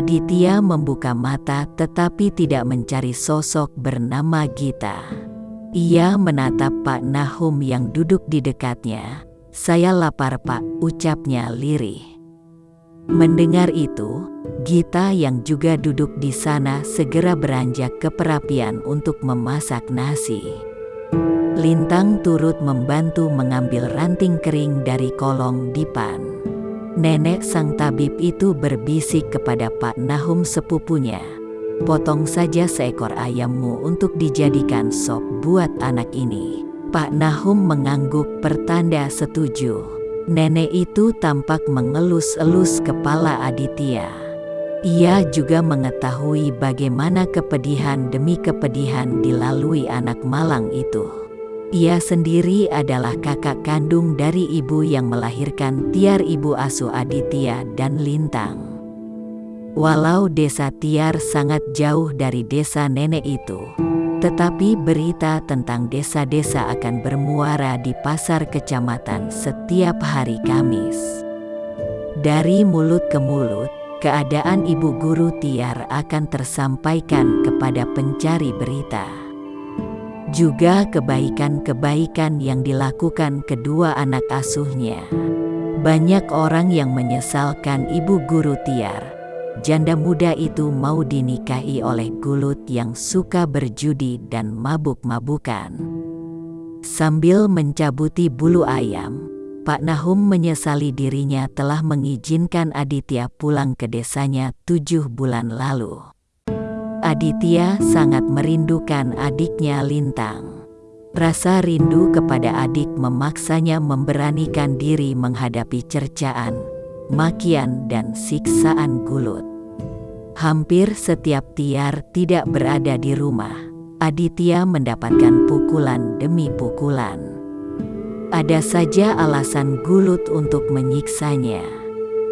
Aditya membuka mata tetapi tidak mencari sosok bernama Gita. Ia menatap Pak Nahum yang duduk di dekatnya. Saya lapar pak, ucapnya lirih. Mendengar itu, Gita yang juga duduk di sana segera beranjak ke perapian untuk memasak nasi. Lintang turut membantu mengambil ranting kering dari kolong dipan. Nenek sang tabib itu berbisik kepada Pak Nahum sepupunya. Potong saja seekor ayammu untuk dijadikan sop buat anak ini. Pak Nahum mengangguk pertanda setuju. Nenek itu tampak mengelus-elus kepala Aditya. Ia juga mengetahui bagaimana kepedihan demi kepedihan dilalui anak malang itu. Ia sendiri adalah kakak kandung dari ibu yang melahirkan Tiar ibu asuh Aditya dan Lintang. Walau desa Tiar sangat jauh dari desa nenek itu, tetapi berita tentang desa-desa akan bermuara di pasar kecamatan setiap hari Kamis. Dari mulut ke mulut, keadaan ibu guru Tiar akan tersampaikan kepada pencari berita juga kebaikan-kebaikan yang dilakukan kedua anak asuhnya. Banyak orang yang menyesalkan ibu guru Tiar. Janda muda itu mau dinikahi oleh gulut yang suka berjudi dan mabuk-mabukan. Sambil mencabuti bulu ayam, Pak Nahum menyesali dirinya telah mengizinkan Aditya pulang ke desanya tujuh bulan lalu. Aditya sangat merindukan adiknya Lintang. Rasa rindu kepada adik memaksanya memberanikan diri menghadapi cercaan, makian dan siksaan gulut. Hampir setiap Tiar tidak berada di rumah, Aditya mendapatkan pukulan demi pukulan. Ada saja alasan gulut untuk menyiksanya.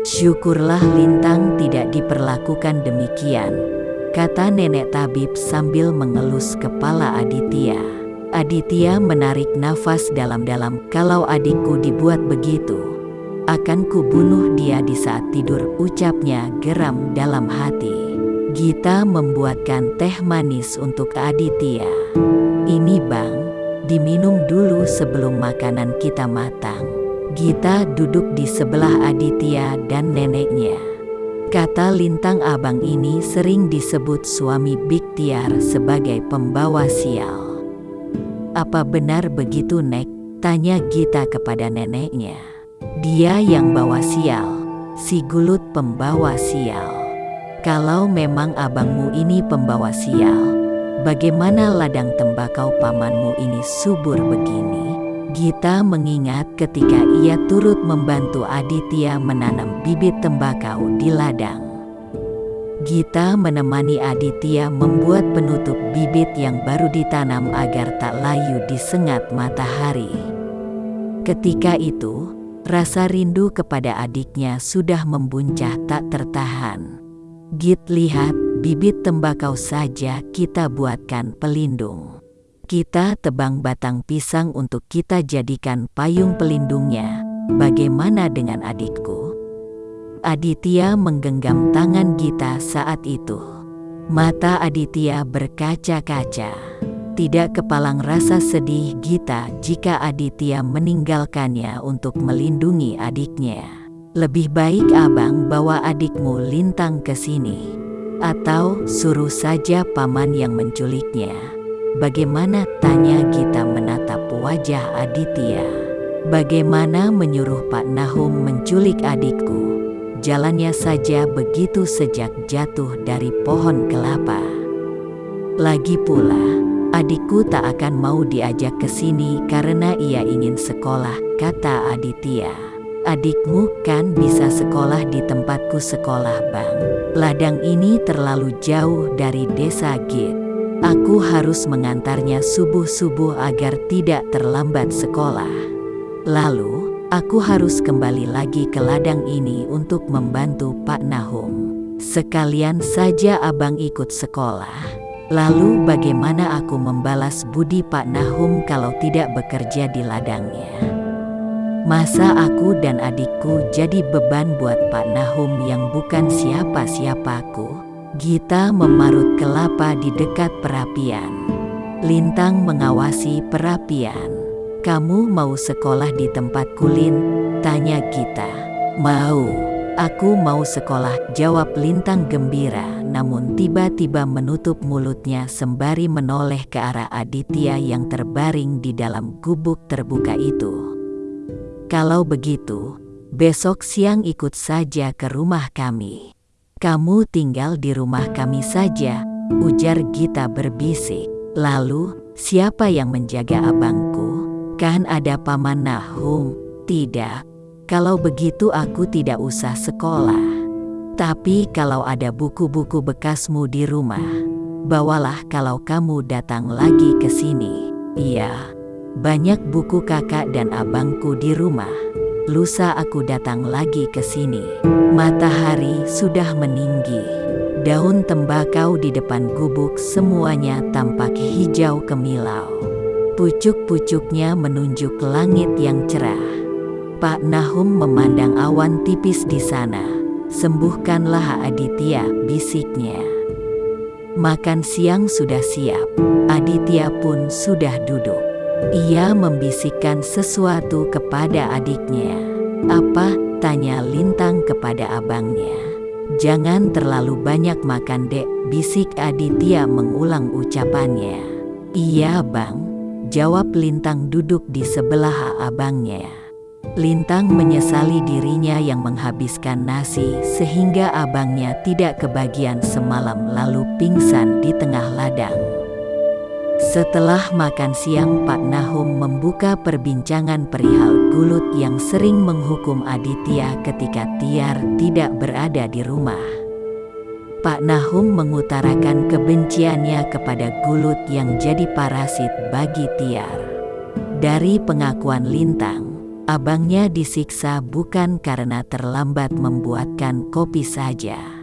Syukurlah Lintang tidak diperlakukan demikian, kata nenek tabib sambil mengelus kepala Aditya. Aditya menarik nafas dalam-dalam kalau adikku dibuat begitu. Akan kubunuh dia di saat tidur ucapnya geram dalam hati. Gita membuatkan teh manis untuk Aditya. Ini bang, diminum dulu sebelum makanan kita matang. Gita duduk di sebelah Aditya dan neneknya. Kata lintang abang ini sering disebut suami Biktiar sebagai pembawa sial. Apa benar begitu Nek? Tanya Gita kepada neneknya. Dia yang bawa sial, si gulut pembawa sial. Kalau memang abangmu ini pembawa sial, bagaimana ladang tembakau pamanmu ini subur begini? Gita mengingat ketika ia turut membantu Aditya menanam bibit tembakau di ladang. Gita menemani Aditya membuat penutup bibit yang baru ditanam agar tak layu disengat matahari. Ketika itu, rasa rindu kepada adiknya sudah membuncah tak tertahan. Git lihat, bibit tembakau saja kita buatkan pelindung. Kita tebang batang pisang untuk kita jadikan payung pelindungnya. Bagaimana dengan adikku? Aditya menggenggam tangan Gita saat itu. Mata Aditya berkaca-kaca. Tidak kepalang rasa sedih Gita jika Aditya meninggalkannya untuk melindungi adiknya. Lebih baik abang bawa adikmu lintang ke sini. Atau suruh saja paman yang menculiknya. Bagaimana tanya kita menatap wajah Aditya? Bagaimana menyuruh Pak Nahum menculik adikku? Jalannya saja begitu sejak jatuh dari pohon kelapa. Lagi pula, adikku tak akan mau diajak ke sini karena ia ingin sekolah, kata Aditya. Adikmu kan bisa sekolah di tempatku sekolah bang. Ladang ini terlalu jauh dari desa Git. Aku harus mengantarnya subuh-subuh agar tidak terlambat sekolah. Lalu, aku harus kembali lagi ke ladang ini untuk membantu Pak Nahum. Sekalian saja abang ikut sekolah. Lalu bagaimana aku membalas budi Pak Nahum kalau tidak bekerja di ladangnya? Masa aku dan adikku jadi beban buat Pak Nahum yang bukan siapa-siapaku? Gita memarut kelapa di dekat perapian. Lintang mengawasi perapian. Kamu mau sekolah di tempat kulin? Tanya Gita. Mau. Aku mau sekolah, jawab Lintang gembira, namun tiba-tiba menutup mulutnya sembari menoleh ke arah Aditya yang terbaring di dalam gubuk terbuka itu. Kalau begitu, besok siang ikut saja ke rumah kami. Kamu tinggal di rumah kami saja, ujar Gita berbisik. Lalu, siapa yang menjaga abangku? Kan ada paman Nahum? Tidak. Kalau begitu aku tidak usah sekolah. Tapi kalau ada buku-buku bekasmu di rumah, bawalah kalau kamu datang lagi ke sini. Iya, banyak buku kakak dan abangku di rumah. Lusa aku datang lagi ke sini. Matahari sudah meninggi. Daun tembakau di depan gubuk semuanya tampak hijau kemilau. Pucuk-pucuknya menunjuk langit yang cerah. Pak Nahum memandang awan tipis di sana. Sembuhkanlah Aditya, bisiknya. Makan siang sudah siap. Aditya pun sudah duduk. Ia membisikkan sesuatu kepada adiknya. Apa? Tanya Lintang kepada abangnya. Jangan terlalu banyak makan dek, bisik Aditya mengulang ucapannya. Iya bang, jawab Lintang duduk di sebelah abangnya. Lintang menyesali dirinya yang menghabiskan nasi sehingga abangnya tidak kebagian semalam lalu pingsan di tengah ladang. Setelah makan siang Pak Nahum membuka perbincangan perihal Gulut yang sering menghukum Aditya ketika Tiar tidak berada di rumah. Pak Nahum mengutarakan kebenciannya kepada Gulut yang jadi parasit bagi Tiar. Dari pengakuan Lintang, abangnya disiksa bukan karena terlambat membuatkan kopi saja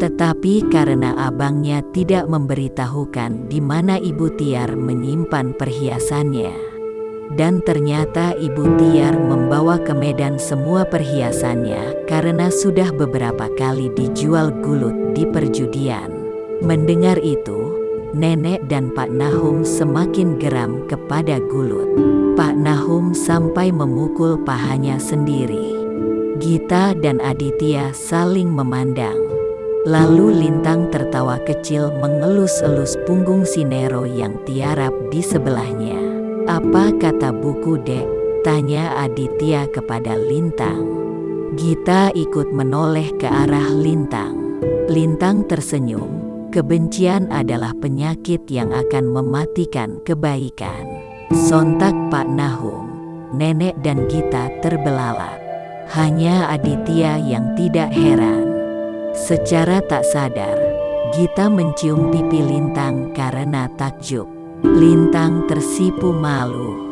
tetapi karena abangnya tidak memberitahukan di mana Ibu Tiar menyimpan perhiasannya. Dan ternyata Ibu Tiar membawa ke Medan semua perhiasannya karena sudah beberapa kali dijual gulut di perjudian. Mendengar itu, nenek dan Pak Nahum semakin geram kepada gulut. Pak Nahum sampai memukul pahanya sendiri. Gita dan Aditya saling memandang. Lalu Lintang tertawa kecil mengelus-elus punggung Sinero yang tiarap di sebelahnya. Apa kata buku dek? Tanya Aditya kepada Lintang. Gita ikut menoleh ke arah Lintang. Lintang tersenyum. Kebencian adalah penyakit yang akan mematikan kebaikan. Sontak Pak Nahum, nenek dan Gita terbelalak. Hanya Aditya yang tidak heran. Secara tak sadar, Gita mencium pipi Lintang karena takjub. Lintang tersipu malu.